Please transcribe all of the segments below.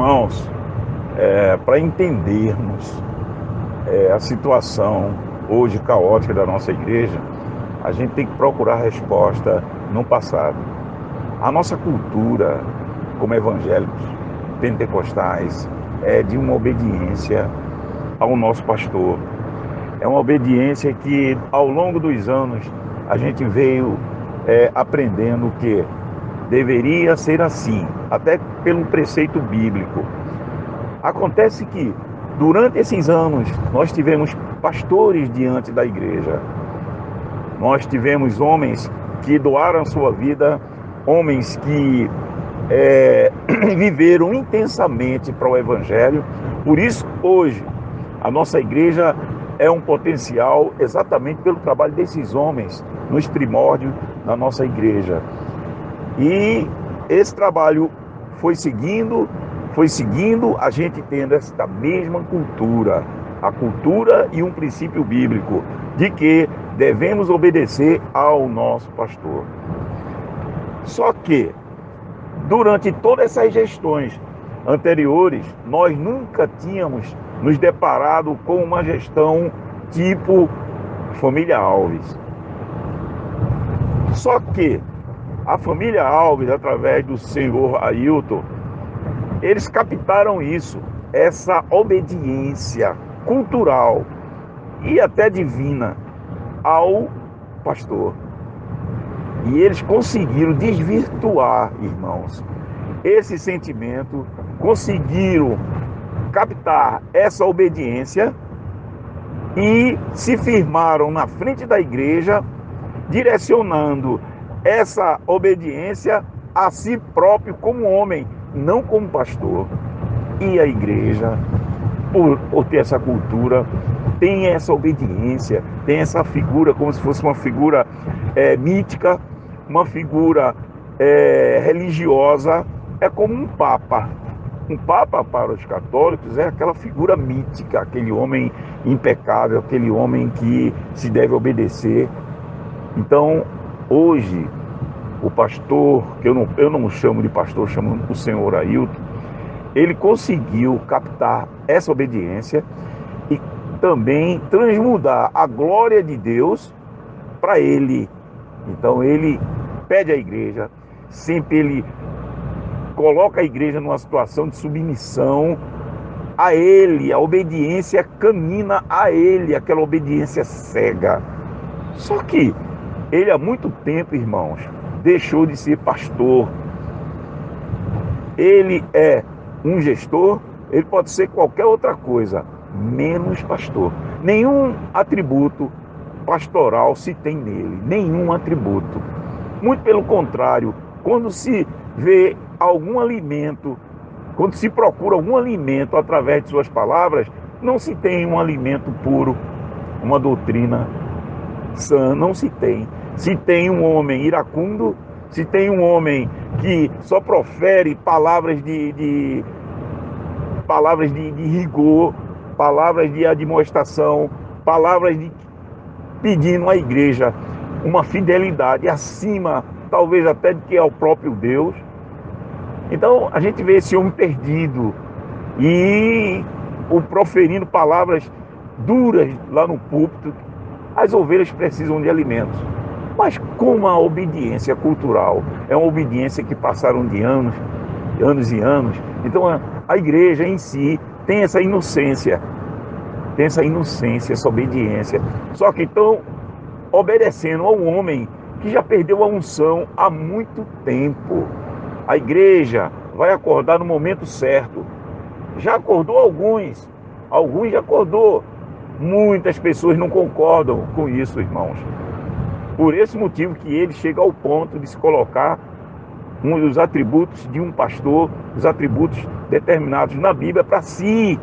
Irmãos, é, para entendermos é, a situação hoje caótica da nossa igreja, a gente tem que procurar resposta no passado. A nossa cultura, como evangélicos pentecostais, é de uma obediência ao nosso pastor. É uma obediência que, ao longo dos anos, a gente veio é, aprendendo que deveria ser assim, até pelo preceito bíblico. Acontece que, durante esses anos, nós tivemos pastores diante da igreja. Nós tivemos homens que doaram sua vida, homens que é, viveram intensamente para o Evangelho. Por isso, hoje, a nossa igreja é um potencial exatamente pelo trabalho desses homens nos primórdios da nossa igreja. E esse trabalho foi seguindo, foi seguindo, a gente tendo esta mesma cultura, a cultura e um princípio bíblico de que devemos obedecer ao nosso pastor. Só que durante todas essas gestões anteriores, nós nunca tínhamos nos deparado com uma gestão tipo família Alves. Só que a família Alves, através do senhor Ailton, eles captaram isso, essa obediência cultural e até divina ao pastor. E eles conseguiram desvirtuar, irmãos, esse sentimento, conseguiram captar essa obediência e se firmaram na frente da igreja, direcionando essa obediência a si próprio como homem, não como pastor. E a igreja, por, por ter essa cultura, tem essa obediência, tem essa figura como se fosse uma figura é, mítica, uma figura é, religiosa, é como um papa. Um papa para os católicos é aquela figura mítica, aquele homem impecável, aquele homem que se deve obedecer. Então, hoje, o pastor, que eu não, eu não chamo de pastor, chamo o senhor Ailton, ele conseguiu captar essa obediência e também transmudar a glória de Deus para ele. Então ele pede à igreja, sempre ele coloca a igreja numa situação de submissão a ele, a obediência camina a ele, aquela obediência cega. Só que ele há muito tempo, irmãos, deixou de ser pastor. Ele é um gestor, ele pode ser qualquer outra coisa, menos pastor. Nenhum atributo pastoral se tem nele, nenhum atributo. Muito pelo contrário, quando se vê algum alimento, quando se procura algum alimento através de suas palavras, não se tem um alimento puro, uma doutrina sã, não se tem. Se tem um homem iracundo, se tem um homem que só profere palavras de, de palavras de, de, rigor, palavras de admoestação, palavras de pedindo à igreja uma fidelidade acima, talvez até de que é o próprio Deus. Então a gente vê esse homem perdido e o proferindo palavras duras lá no púlpito. As ovelhas precisam de alimentos. Mas como a obediência cultural é uma obediência que passaram de anos, anos e anos, então a, a igreja em si tem essa inocência, tem essa inocência, essa obediência. Só que estão obedecendo a um homem que já perdeu a unção há muito tempo. A igreja vai acordar no momento certo. Já acordou alguns, alguns já acordou. Muitas pessoas não concordam com isso, irmãos. Por esse motivo que ele chega ao ponto de se colocar um dos atributos de um pastor, os atributos determinados na Bíblia para si.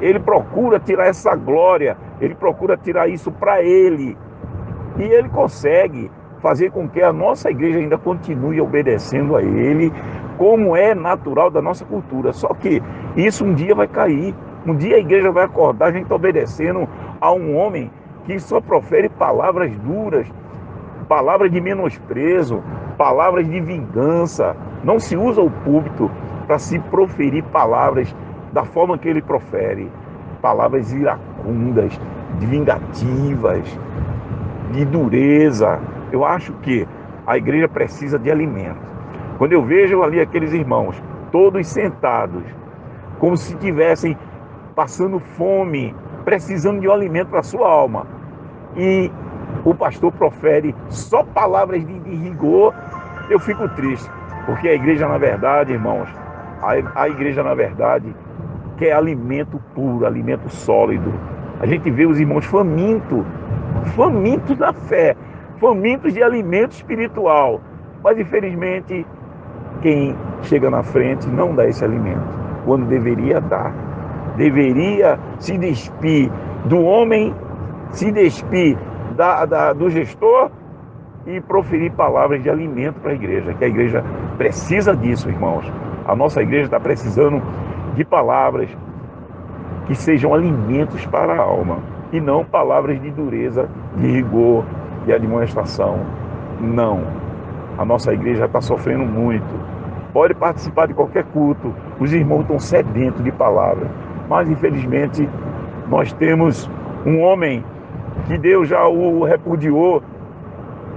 Ele procura tirar essa glória, ele procura tirar isso para ele. E ele consegue fazer com que a nossa igreja ainda continue obedecendo a ele, como é natural da nossa cultura. Só que isso um dia vai cair. Um dia a igreja vai acordar, a gente está obedecendo a um homem que só profere palavras duras, palavras de menosprezo, palavras de vingança. Não se usa o púlpito para se proferir palavras da forma que ele profere. Palavras iracundas, de vingativas, de dureza. Eu acho que a igreja precisa de alimento. Quando eu vejo ali aqueles irmãos, todos sentados, como se estivessem passando fome, precisando de um alimento para a sua alma, e o pastor profere só palavras de, de rigor, eu fico triste. Porque a igreja, na verdade, irmãos, a, a igreja, na verdade, quer alimento puro, alimento sólido. A gente vê os irmãos famintos, famintos da fé, famintos de alimento espiritual. Mas, infelizmente, quem chega na frente não dá esse alimento, quando deveria dar. Deveria se despir do homem, se despir da, da, do gestor e proferir palavras de alimento para a igreja, que a igreja precisa disso, irmãos. A nossa igreja está precisando de palavras que sejam alimentos para a alma e não palavras de dureza, de rigor, de administração. Não. A nossa igreja está sofrendo muito. Pode participar de qualquer culto, os irmãos estão sedentos de palavras, mas infelizmente nós temos um homem que Deus já o repudiou,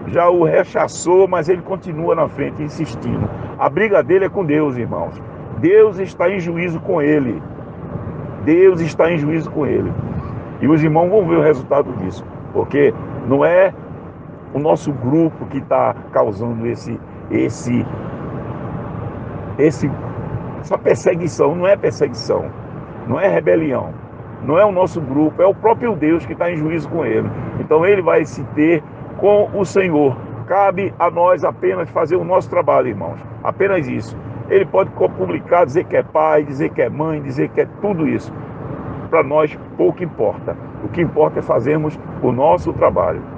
já o rechaçou, mas ele continua na frente insistindo. A briga dele é com Deus, irmãos. Deus está em juízo com ele. Deus está em juízo com ele. E os irmãos vão ver o resultado disso, porque não é o nosso grupo que está causando esse, esse, esse, essa perseguição. Não é perseguição, não é rebelião não é o nosso grupo, é o próprio Deus que está em juízo com ele. Então ele vai se ter com o Senhor. Cabe a nós apenas fazer o nosso trabalho, irmãos. Apenas isso. Ele pode publicar, dizer que é pai, dizer que é mãe, dizer que é tudo isso. Para nós pouco importa. O que importa é fazermos o nosso trabalho.